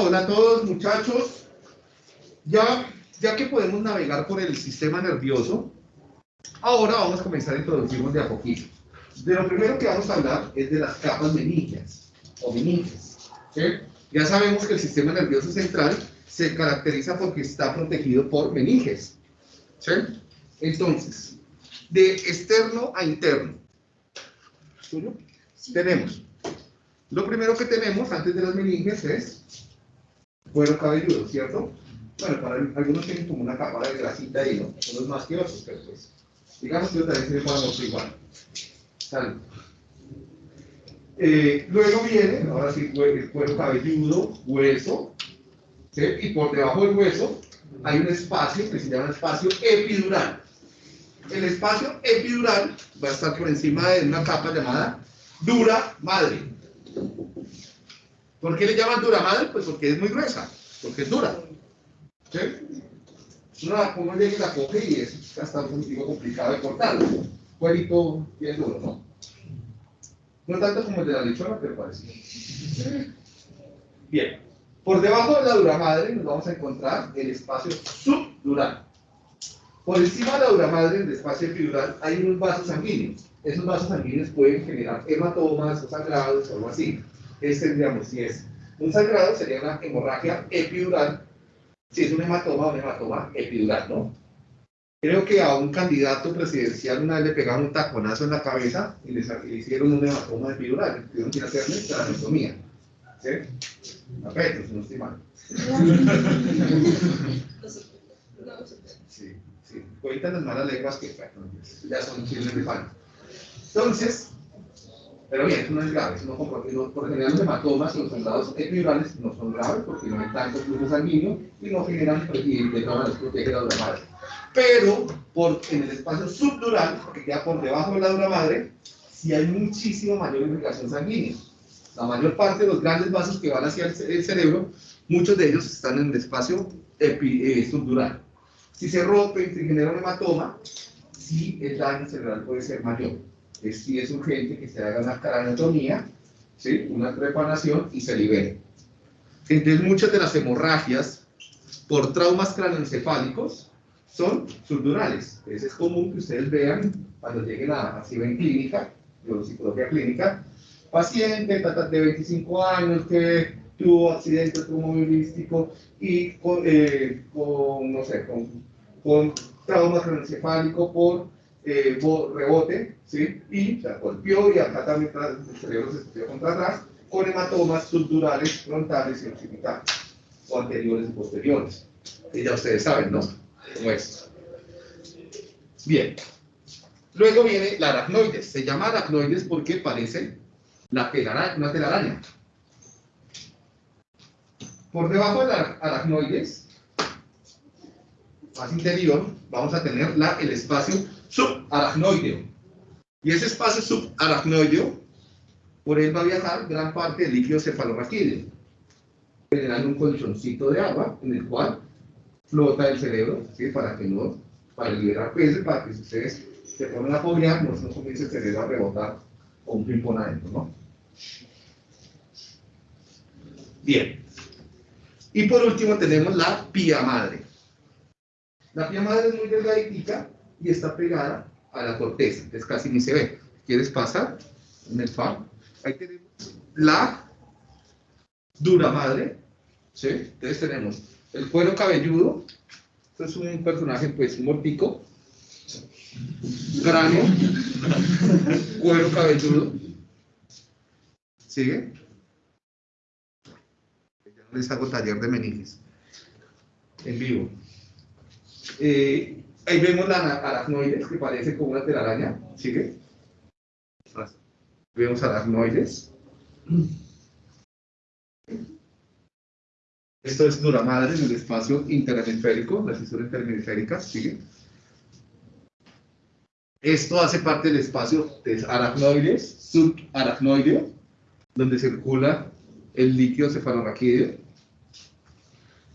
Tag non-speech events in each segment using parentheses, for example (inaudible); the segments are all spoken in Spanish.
hola a todos muchachos. Ya, ya que podemos navegar por el sistema nervioso, ahora vamos a comenzar a introducirnos de a poquito. De lo primero que vamos a hablar es de las capas meningias o meninges. Ya sabemos que el sistema nervioso central se caracteriza porque está protegido por meninges. ¿sí? Entonces, de externo a interno, tenemos, lo primero que tenemos antes de las meninges es cuero cabelludo, ¿cierto? Bueno, para algunos tienen como una capa de grasita ¿no? Unos más que otros, pero pues, digamos que también se le ponemos igual. Salud. Eh, luego viene, ahora sí, el cuero cabelludo, hueso, ¿sí? y por debajo del hueso hay un espacio que se llama espacio epidural. El espacio epidural va a estar por encima de una capa llamada dura madre. ¿Por qué le llaman dura madre? Pues porque es muy gruesa, porque es dura. ¿Sí? Una, uno llega la coge y es hasta un poquito complicado de cortarlo. Cuerito bien duro, ¿no? No tanto como el de la lechona, pero parecido. Bien. Por debajo de la dura madre nos vamos a encontrar el espacio subdural. Por encima de la dura madre, en el espacio epidural, hay unos vasos sanguíneos. Esos vasos sanguíneos pueden generar hematomas o sangrados o algo así. Este tendríamos, si es un sangrado, sería una hemorragia epidural. Si es un hematoma, un hematoma epidural, ¿no? Creo que a un candidato presidencial una vez le pegaron un taconazo en la cabeza y le, hicieron un hematoma epidural. Tuvieron que hacerle tracheotomía. ¿Sí? A Petro, si no estoy mal. Sí, sí. Cuentan las malas lenguas que ya son chiles de pan. Entonces, pero bien, eso no es grave, no, por, por general los hematomas y los sangrados epidurales no son graves porque no hay tanto flujo sanguíneo y no generan, y de todas maneras protege la dura madre. Pero por, en el espacio subdural, que queda por debajo de la dura madre, sí hay muchísimo mayor irrigación sanguínea. La mayor parte de los grandes vasos que van hacia el, cerebro, muchos de ellos están en el espacio eh, subdural. Si se rompe y se genera un hematoma, sí el daño cerebral puede ser mayor. Es, sí es urgente que se haga una craneotomía, ¿sí? una trepanación y se libere. Entonces muchas de las hemorragias por traumas craneoencefálicos son subdurales. Entonces es común que ustedes vean cuando lleguen a, a en clínica, psicología clínica, paciente de 25 años que tuvo accidente automovilístico y con, eh, con no sé, con, con trauma craneoencefálico por eh, rebote, ¿sí? y se golpeó y acá también el cerebro se estudió contra atrás, con hematomas subdurales, frontales y occidentales, o anteriores y posteriores. Y ya ustedes saben, ¿no? Como es. Bien. Luego viene la aracnoides. Se llama aracnoides porque parece la telaraña, una telaraña. Por debajo de la aracnoides, más interior, vamos a tener la, el espacio subaracnoideo. Y ese espacio subaracnoideo, por él va a viajar gran parte del líquido cefalorraquídeo, generando un colchoncito de agua en el cual flota el cerebro, para que no, para liberar peces, para que si ustedes se ponen a apoyar, no, no comience el cerebro a rebotar con un ping adentro, ¿no? Bien. Y por último tenemos la pía madre. La pía madre es muy delgadita y está pegada a la corteza, entonces casi ni se ve. ¿Quieres pasar en el FAR? Ahí tenemos la dura madre, ¿sí? Entonces tenemos el cuero cabelludo, esto es un personaje pues mortico, cráneo, cuero cabelludo, ¿sigue? Ya no les hago taller de meninges en vivo. Eh, ahí vemos la aracnoides, que parece como una telaraña. ¿Sigue? Vemos aracnoides. Esto es dura madre en el espacio interhemisférico, la fisura interhemisférica. ¿Sigue? Esto hace parte del espacio de aracnoides, subaracnoideo, donde circula el líquido cefalorraquídeo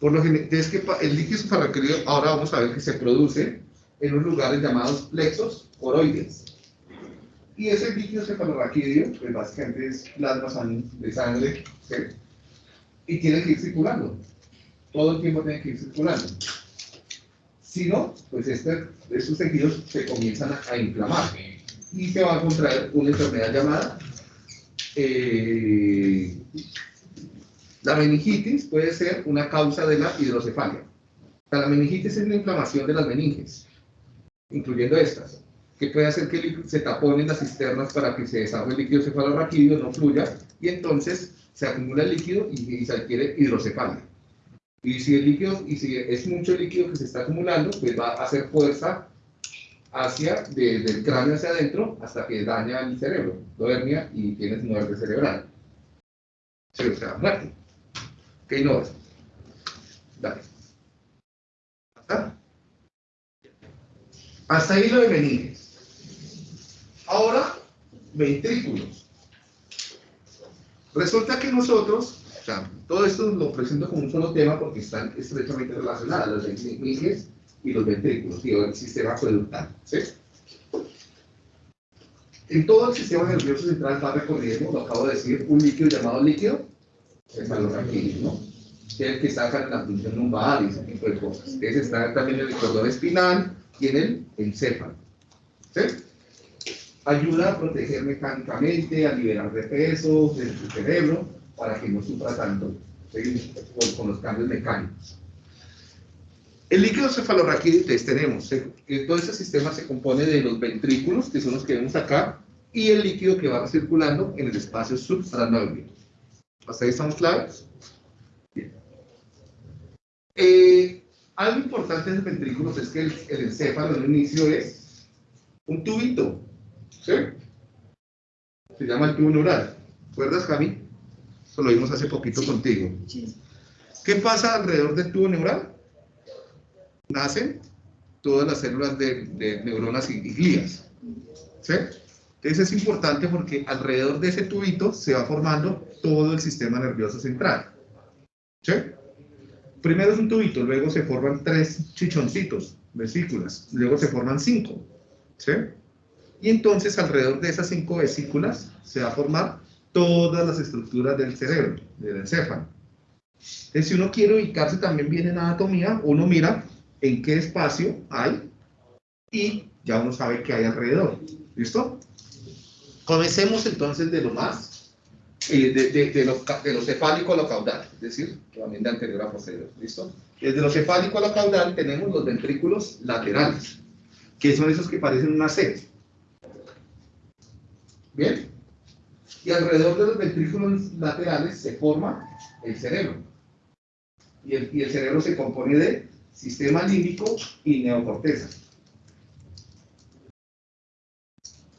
por lo general, es que el líquido cefalorraquídeo, ahora vamos a ver que se produce en unos lugares llamados plexos oroides. Y ese líquido cefalorraquídeo, pues básicamente es plasma de sangre, y tiene que ir circulando. Todo el tiempo tiene que ir circulando. Si no, pues este, estos tejidos se comienzan a, inflamar y se va a contraer una enfermedad llamada eh, la meningitis puede ser una causa de la hidrocefalia. La meningitis es la inflamación de las meninges, incluyendo estas, que puede hacer que se taponen las cisternas para que se desarrolle el líquido cefalorraquídeo, no fluya, y entonces se acumula el líquido y, se adquiere hidrocefalia. Y si el líquido, y si es mucho líquido que se está acumulando, pues va a hacer fuerza hacia, desde el cráneo hacia adentro, hasta que daña el cerebro, lo y tienes muerte cerebral. Sí, o sea, muerte. ¿Qué no Dale. ¿Hasta? Hasta ahí lo de meninges. Ahora, ventrículos. Resulta que nosotros, todo esto lo presento como un solo tema porque están estrechamente relacionados, las meninges y los ventrículos, y el sistema acueductal. ¿sí? En todo el sistema nervioso central va recorriendo, lo acabo de decir, un líquido llamado líquido cefalorraquídeo, ¿no? Que es el que saca la función lumbar y ese tipo de cosas. Ese está también en el cordón espinal y en el encéfalo. ¿Sí? Ayuda a proteger mecánicamente, a liberar de peso del cerebro para que no sufra tanto con, los cambios mecánicos. El líquido cefalorraquídeo tenemos, todo ese sistema se compone de los ventrículos, que son los que vemos acá, y el líquido que va circulando en el espacio supranoideo. ¿Hasta ahí estamos claros? Bien. Eh, algo importante en los ventrículos es que el, encéfalo en un inicio es un tubito. ¿Sí? Se llama el tubo neural. ¿Recuerdas, Javi? Eso lo vimos hace poquito contigo. ¿Qué pasa alrededor del tubo neural? Nacen todas las células de, neuronas y, y glías. ¿Sí? Entonces es importante porque alrededor de ese tubito se va formando todo el sistema nervioso central. ¿Sí? Primero es un tubito, luego se forman tres chichoncitos, vesículas, luego se forman cinco. ¿Sí? Y entonces alrededor de esas cinco vesículas se va a formar todas las estructuras del cerebro, del encéfalo. Entonces si uno quiere ubicarse también bien en anatomía, uno mira en qué espacio hay y ya uno sabe qué hay alrededor. ¿Listo? Comencemos entonces de lo más, eh, de, de, de, lo, de, lo, cefálico a lo caudal, es decir, también de anterior a posterior, ¿listo? Desde lo cefálico a lo caudal tenemos los ventrículos laterales, que son esos que parecen una C. ¿Bien? Y alrededor de los ventrículos laterales se forma el cerebro. Y el, y el cerebro se compone de sistema límbico y neocorteza.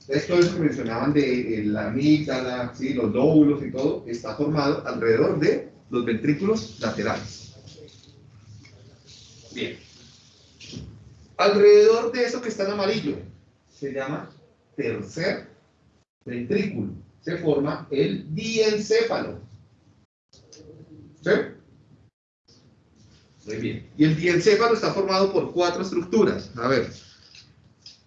Todo eso que mencionaban de la amígdala, ¿sí? los lóbulos y todo, está formado alrededor de los ventrículos laterales. Bien. Alrededor de eso que está en amarillo, se llama tercer ventrículo. Se forma el diencéfalo. ¿Sí? Muy bien. Y el diencéfalo está formado por cuatro estructuras. A ver,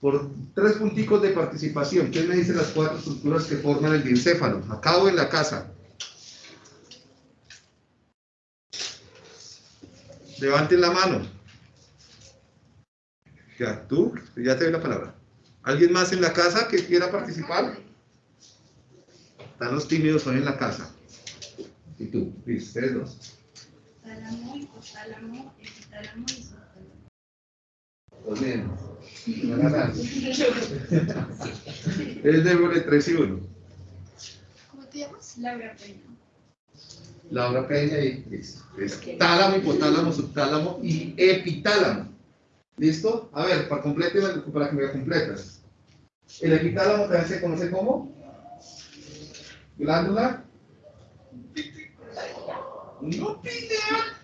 por tres punticos de participación. ¿Quién me dice las cuatro estructuras que forman el diencéfalo? Acabo en la casa. Levanten la mano. Ya, tú, ya te doy la palabra. ¿Alguien más en la casa que quiera participar? Están los tímidos hoy en la casa. ¿Y tú? Listo, ustedes dos. Tálamo, hipotálamo, epitálamo y Los mismos. Es de 3 y 1. ¿Cómo te llamas? Laura Peña. Laura Peña y listo. Es tálamo, hipotálamo, subtálamo y epitálamo. ¿Listo? A ver, para, complete, para que me completas. El epitálamo también se conoce como glándula. No pineal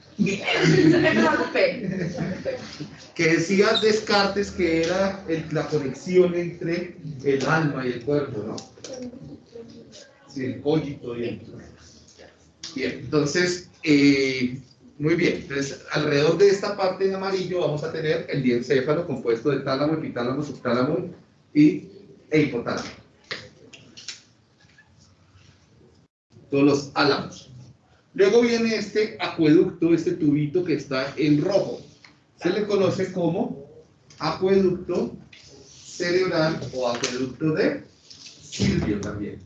que decía Descartes que era la conexión entre el alma y el cuerpo, ¿no? Sí, el cogito y el... Bien, entonces, eh, muy bien. Entonces, alrededor de esta parte en amarillo vamos a tener el diencéfalo compuesto de tálamo, epitálamo, subtálamo y, e hipotálamo. Todos los álamos. Luego viene este acueducto, este tubito que está en rojo. Se le conoce como acueducto cerebral o acueducto de Silvio también.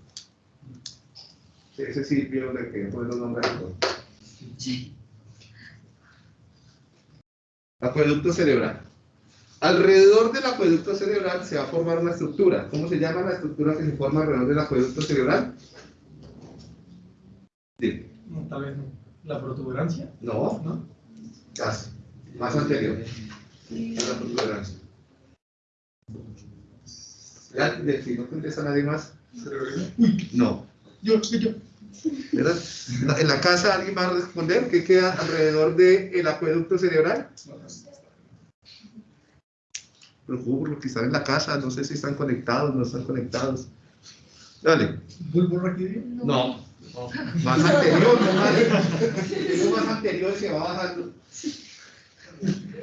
Ese Silvio de que fue los nombres Acueducto cerebral. Alrededor del acueducto cerebral se va a formar una estructura. ¿Cómo se llama la estructura que se forma alrededor del acueducto cerebral? Sí. Tal vez no. ¿La protuberancia? No, no. Casi. Más anterior. A la protuberancia. ¿Ya? Si no contesta nadie más. No. Yo, yo. ¿Verdad? ¿En la casa alguien va a responder qué queda alrededor del acueducto cerebral? Los que están en la casa, no sé si están conectados, no están conectados. Dale. ¿Bulbo raquídeo? No. no. Más anterior, no más. Es más anterior se va bajando.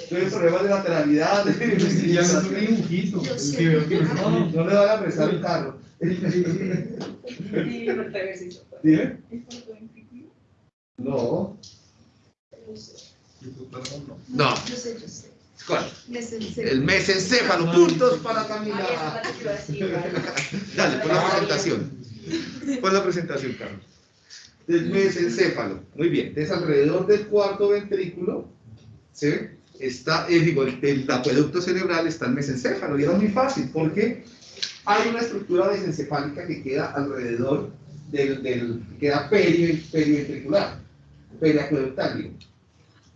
Tienes problemas de lateralidad. De ya no un dibujito. No, no le van a prestar el carro. ¿Dime? No. No. Yo sé, yo sé. ¿Cuál? El mesencéfalo, puntos para Camila. (laughs) Dale, pon la presentación. Pon la presentación, Carlos. Del mesencéfalo. Muy bien. Entonces, alrededor del cuarto ventrículo, ¿sí? Está, eh, digo, el, el acueducto cerebral está el mesencéfalo. Y era muy fácil, porque hay una estructura mesencefálica que queda alrededor del, del queda perio, periventricular, periacueductal, digo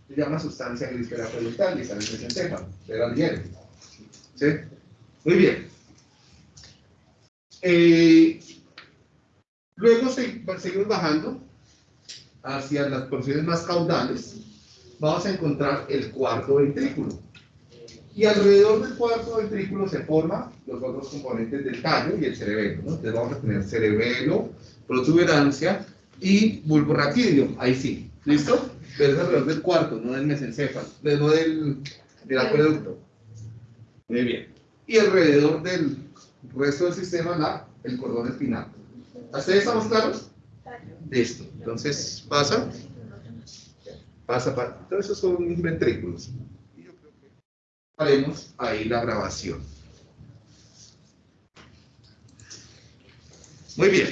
se llama sustancia gris periacueductal y sale el mesencéfalo, era el hierro. ¿Sí? Muy bien. Eh, luego se- seguimos bajando hacia las porciones más caudales. Vamos a encontrar el cuarto ventrículo. Y alrededor del cuarto ventrículo se forman los otros componentes del tallo y el cerebelo. Entonces vamos a tener cerebelo, protuberancia y bulbo raquídeo. Ahí sí. ¿Listo? Pero es alrededor del cuarto, no del mesencéfalo, no del, del acueducto. Muy bien. Y alrededor del resto del sistema, la, el cordón espinal. ¿Hasta ahí estamos claros? Listo. Entonces, pasa. Pasa, pasa. Entonces, esos son ventrículos. Y yo creo que haremos ahí la grabación. Muy bien.